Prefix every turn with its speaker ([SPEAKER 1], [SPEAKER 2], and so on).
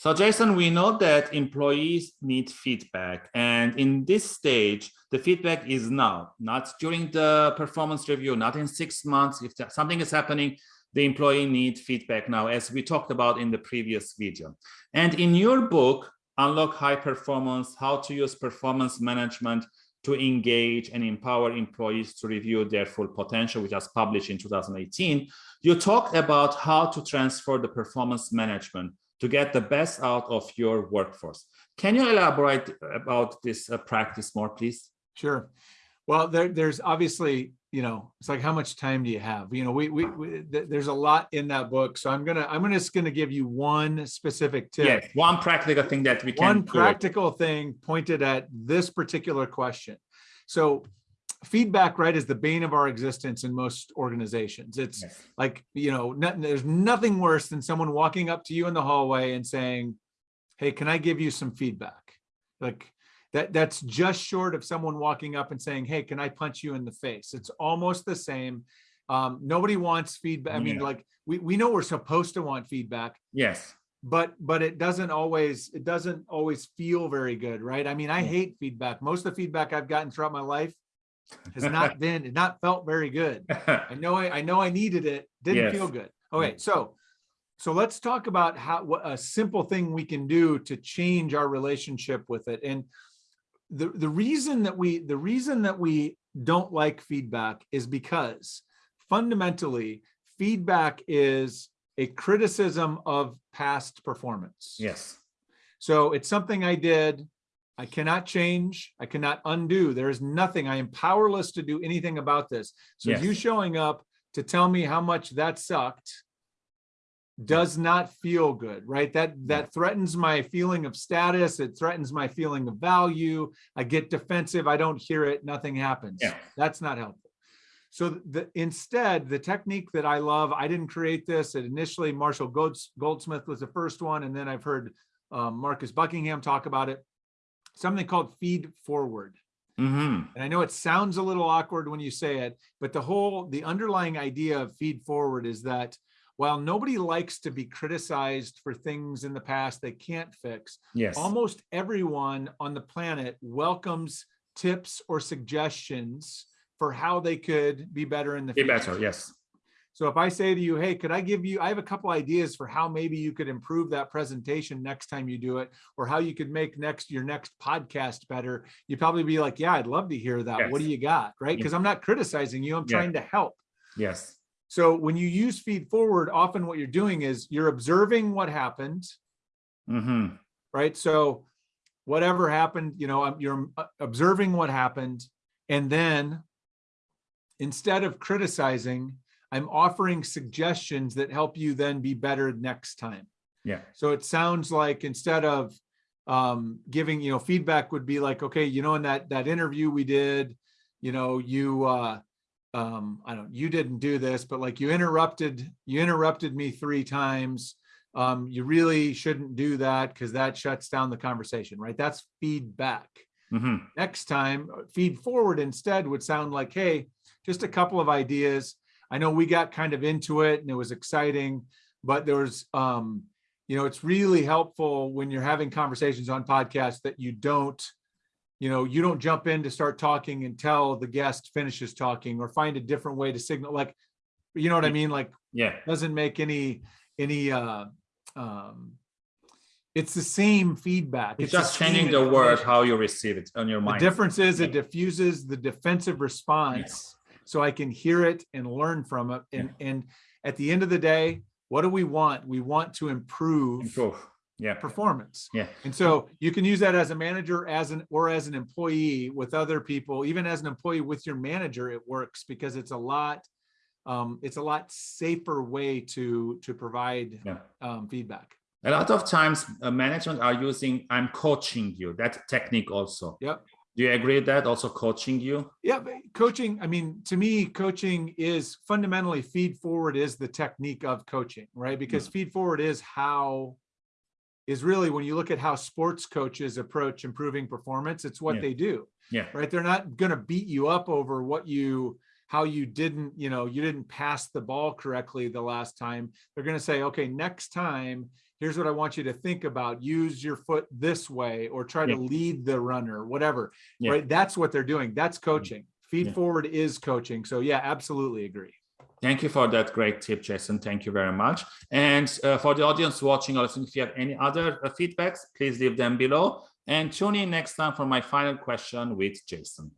[SPEAKER 1] So Jason, we know that employees need feedback and in this stage, the feedback is now, not during the performance review, not in six months. If something is happening, the employee needs feedback now, as we talked about in the previous video. And in your book, Unlock High Performance, How to Use Performance Management to Engage and Empower Employees to Review Their Full Potential, which was published in 2018, you talk about how to transfer the performance management to get the best out of your workforce. Can you elaborate about this uh, practice more, please?
[SPEAKER 2] Sure. Well, there, there's obviously, you know, it's like how much time do you have? You know, we, we, we there's a lot in that book, so I'm gonna I'm gonna just gonna give you one specific tip.
[SPEAKER 1] Yes, one practical thing that we can.
[SPEAKER 2] One practical thing pointed at this particular question. So feedback right is the bane of our existence in most organizations. It's yes. like you know there's nothing worse than someone walking up to you in the hallway and saying hey can i give you some feedback? Like that that's just short of someone walking up and saying hey can i punch you in the face? It's almost the same. Um, nobody wants feedback i mean like we, we know we're supposed to want feedback.
[SPEAKER 1] Yes.
[SPEAKER 2] But but it doesn't always it doesn't always feel very good right? I mean i hate feedback. Most of the feedback i've gotten throughout my life has not been, not felt very good. I know I, I know I needed it, didn't yes. feel good. Okay, mm. so so let's talk about how what a simple thing we can do to change our relationship with it. And the the reason that we the reason that we don't like feedback is because fundamentally feedback is a criticism of past performance.
[SPEAKER 1] Yes.
[SPEAKER 2] So it's something I did I cannot change. I cannot undo. There is nothing. I am powerless to do anything about this. So yes. you showing up to tell me how much that sucked does not feel good, right? That that threatens my feeling of status. It threatens my feeling of value. I get defensive. I don't hear it. Nothing happens.
[SPEAKER 1] Yeah.
[SPEAKER 2] That's not helpful. So the, instead, the technique that I love, I didn't create this. It initially Marshall Golds, Goldsmith was the first one, and then I've heard um, Marcus Buckingham talk about it something called feed forward.
[SPEAKER 1] Mm -hmm.
[SPEAKER 2] And I know it sounds a little awkward when you say it, but the whole, the underlying idea of feed forward is that while nobody likes to be criticized for things in the past they can't fix,
[SPEAKER 1] yes.
[SPEAKER 2] almost everyone on the planet welcomes tips or suggestions for how they could be better in the
[SPEAKER 1] be
[SPEAKER 2] future.
[SPEAKER 1] better, yes.
[SPEAKER 2] So if I say to you, hey, could I give you, I have a couple ideas for how maybe you could improve that presentation next time you do it, or how you could make next your next podcast better, you'd probably be like, yeah, I'd love to hear that. Yes. What do you got? Right. Because I'm not criticizing you, I'm yeah. trying to help.
[SPEAKER 1] Yes.
[SPEAKER 2] So when you use feed forward, often what you're doing is you're observing what happened.
[SPEAKER 1] Mm -hmm.
[SPEAKER 2] Right. So whatever happened, you know, you're uh, observing what happened. And then instead of criticizing, I'm offering suggestions that help you then be better next time.
[SPEAKER 1] Yeah.
[SPEAKER 2] So it sounds like instead of um, giving, you know, feedback would be like, okay, you know, in that, that interview we did, you know, you, uh, um, I don't, you didn't do this, but like you interrupted, you interrupted me three times. Um, you really shouldn't do that because that shuts down the conversation, right? That's feedback.
[SPEAKER 1] Mm -hmm.
[SPEAKER 2] Next time, feed forward instead would sound like, hey, just a couple of ideas I know we got kind of into it and it was exciting, but there was, um, you know, it's really helpful when you're having conversations on podcasts that you don't, you know, you don't jump in to start talking until the guest finishes talking or find a different way to signal like, you know what I mean? Like,
[SPEAKER 1] yeah,
[SPEAKER 2] doesn't make any, any, uh, um, it's the same feedback.
[SPEAKER 1] It's, it's just changing the word, how you receive it on your mind.
[SPEAKER 2] The difference is it diffuses the defensive response so I can hear it and learn from it. And, yeah. and at the end of the day, what do we want? We want to improve,
[SPEAKER 1] improve. Yeah.
[SPEAKER 2] performance.
[SPEAKER 1] Yeah.
[SPEAKER 2] And so you can use that as a manager as an or as an employee with other people, even as an employee with your manager, it works because it's a lot um, it's a lot safer way to to provide
[SPEAKER 1] yeah.
[SPEAKER 2] um, feedback.
[SPEAKER 1] A lot of times uh, management are using I'm coaching you, that technique also.
[SPEAKER 2] Yep.
[SPEAKER 1] Do you agree with that? Also coaching you?
[SPEAKER 2] Yeah, coaching, I mean, to me, coaching is fundamentally feed forward is the technique of coaching, right? Because mm -hmm. feed forward is how, is really when you look at how sports coaches approach improving performance, it's what
[SPEAKER 1] yeah.
[SPEAKER 2] they do.
[SPEAKER 1] Yeah.
[SPEAKER 2] Right. They're not going to beat you up over what you, how you didn't, you know, you didn't pass the ball correctly the last time. They're going to say, okay, next time here's what I want you to think about. Use your foot this way or try to lead the runner, whatever.
[SPEAKER 1] Yeah.
[SPEAKER 2] Right. That's what they're doing. That's coaching. Feed
[SPEAKER 1] Yeah.
[SPEAKER 2] forward is coaching. So yeah, absolutely agree.
[SPEAKER 1] Thank you for that great tip, Jason. Thank you very much. And uh, for the audience watching or listening, if you have any other uh, feedbacks, please leave them below. And tune in next time for my final question with Jason.